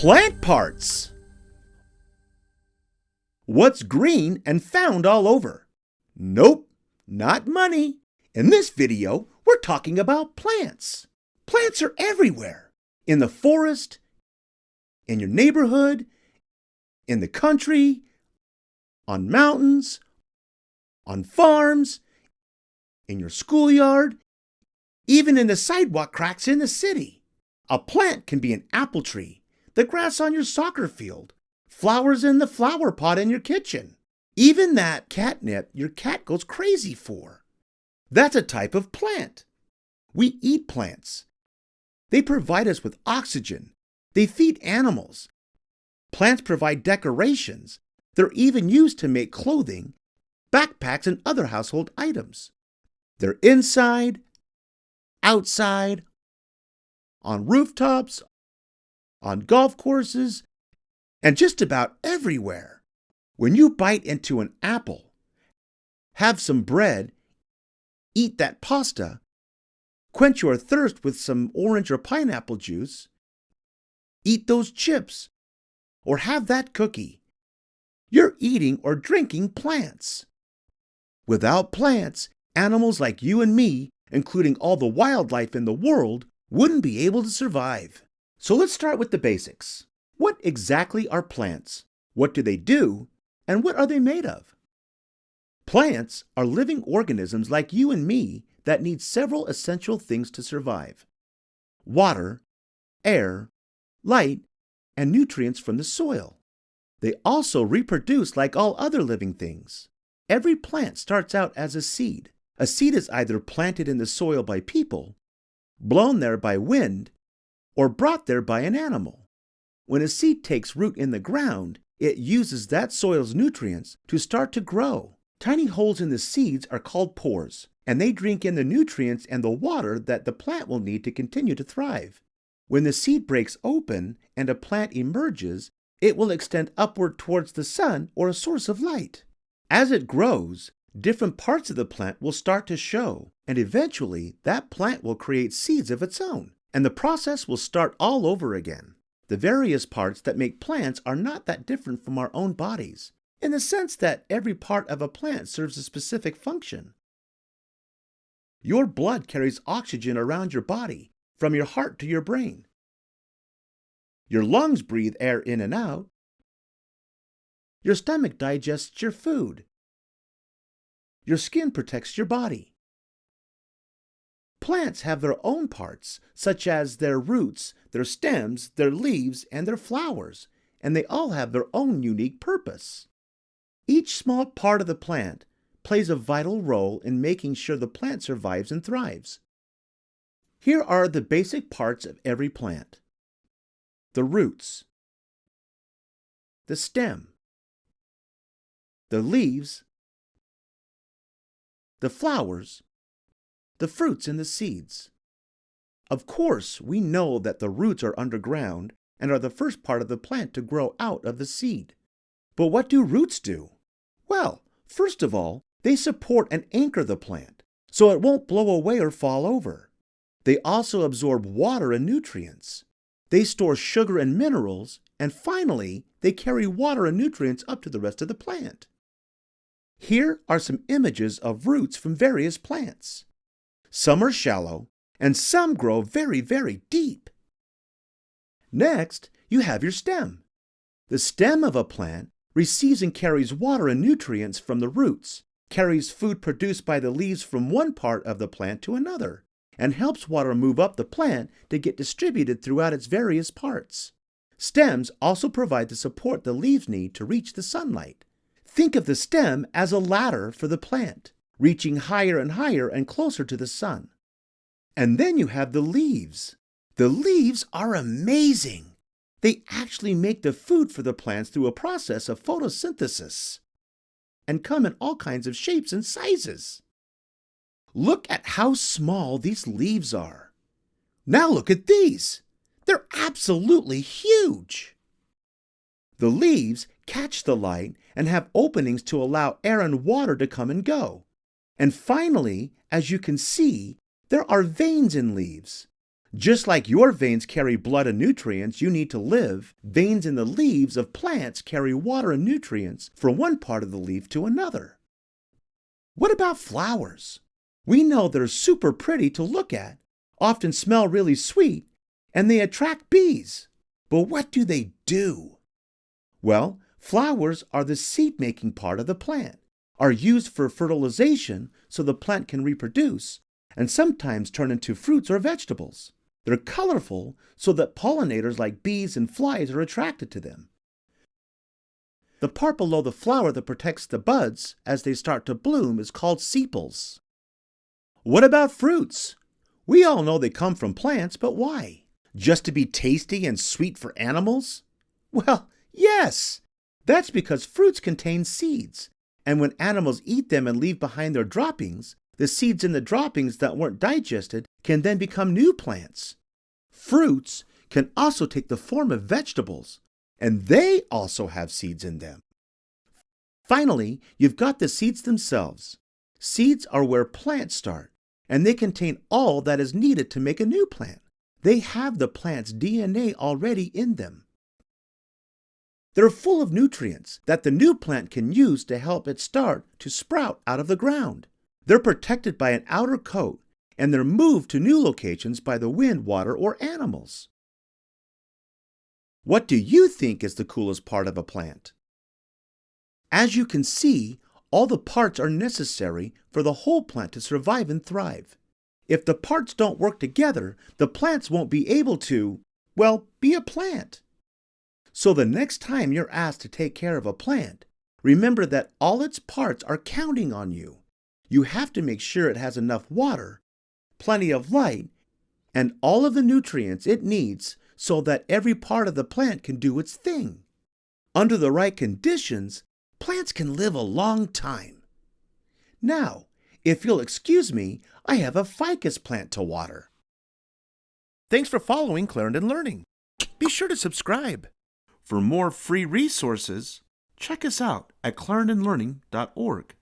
Plant parts. What's green and found all over? Nope, not money. In this video, we're talking about plants. Plants are everywhere. In the forest, in your neighborhood, in the country, on mountains, on farms, in your schoolyard, even in the sidewalk cracks in the city. A plant can be an apple tree, the grass on your soccer field, flowers in the flower pot in your kitchen, even that catnip your cat goes crazy for. That's a type of plant. We eat plants. They provide us with oxygen. They feed animals. Plants provide decorations. They're even used to make clothing, backpacks, and other household items. They're inside, outside, on rooftops, on golf courses, and just about everywhere. When you bite into an apple, have some bread, eat that pasta, quench your thirst with some orange or pineapple juice, eat those chips, or have that cookie, you're eating or drinking plants. Without plants, animals like you and me including all the wildlife in the world, wouldn't be able to survive. So let's start with the basics. What exactly are plants? What do they do? And what are they made of? Plants are living organisms like you and me that need several essential things to survive. Water, air, light, and nutrients from the soil. They also reproduce like all other living things. Every plant starts out as a seed. A seed is either planted in the soil by people, blown there by wind, or brought there by an animal. When a seed takes root in the ground, it uses that soil's nutrients to start to grow. Tiny holes in the seeds are called pores, and they drink in the nutrients and the water that the plant will need to continue to thrive. When the seed breaks open and a plant emerges, it will extend upward towards the sun or a source of light. As it grows, different parts of the plant will start to show, and eventually that plant will create seeds of its own, and the process will start all over again. The various parts that make plants are not that different from our own bodies, in the sense that every part of a plant serves a specific function. Your blood carries oxygen around your body, from your heart to your brain. Your lungs breathe air in and out. Your stomach digests your food. Your skin protects your body. Plants have their own parts, such as their roots, their stems, their leaves, and their flowers, and they all have their own unique purpose. Each small part of the plant plays a vital role in making sure the plant survives and thrives. Here are the basic parts of every plant. The roots, the stem, the leaves, the flowers, the fruits, and the seeds. Of course, we know that the roots are underground and are the first part of the plant to grow out of the seed. But what do roots do? Well, first of all, they support and anchor the plant so it won't blow away or fall over. They also absorb water and nutrients. They store sugar and minerals, and finally, they carry water and nutrients up to the rest of the plant. Here are some images of roots from various plants. Some are shallow, and some grow very, very deep. Next, you have your stem. The stem of a plant receives and carries water and nutrients from the roots, carries food produced by the leaves from one part of the plant to another, and helps water move up the plant to get distributed throughout its various parts. Stems also provide the support the leaves need to reach the sunlight. Think of the stem as a ladder for the plant, reaching higher and higher and closer to the sun. And then you have the leaves. The leaves are amazing. They actually make the food for the plants through a process of photosynthesis and come in all kinds of shapes and sizes. Look at how small these leaves are. Now look at these. They're absolutely huge. The leaves catch the light and have openings to allow air and water to come and go. And finally, as you can see, there are veins in leaves. Just like your veins carry blood and nutrients you need to live, veins in the leaves of plants carry water and nutrients from one part of the leaf to another. What about flowers? We know they're super pretty to look at, often smell really sweet, and they attract bees. But what do they do? Well, flowers are the seed-making part of the plant, are used for fertilization so the plant can reproduce, and sometimes turn into fruits or vegetables. They're colorful so that pollinators like bees and flies are attracted to them. The part below the flower that protects the buds as they start to bloom is called sepals. What about fruits? We all know they come from plants, but why? Just to be tasty and sweet for animals? Well, yes! That's because fruits contain seeds, and when animals eat them and leave behind their droppings, the seeds in the droppings that weren't digested can then become new plants. Fruits can also take the form of vegetables, and they also have seeds in them. Finally, you've got the seeds themselves. Seeds are where plants start, and they contain all that is needed to make a new plant. They have the plant's DNA already in them. They're full of nutrients that the new plant can use to help it start to sprout out of the ground. They're protected by an outer coat and they're moved to new locations by the wind, water, or animals. What do you think is the coolest part of a plant? As you can see, all the parts are necessary for the whole plant to survive and thrive. If the parts don't work together, the plants won't be able to, well, be a plant. So the next time you're asked to take care of a plant, remember that all its parts are counting on you. You have to make sure it has enough water, plenty of light, and all of the nutrients it needs so that every part of the plant can do its thing. Under the right conditions, plants can live a long time. Now, if you'll excuse me, I have a ficus plant to water. Thanks for following Clarendon Learning. Be sure to subscribe. For more free resources, check us out at clarendonlearning.org.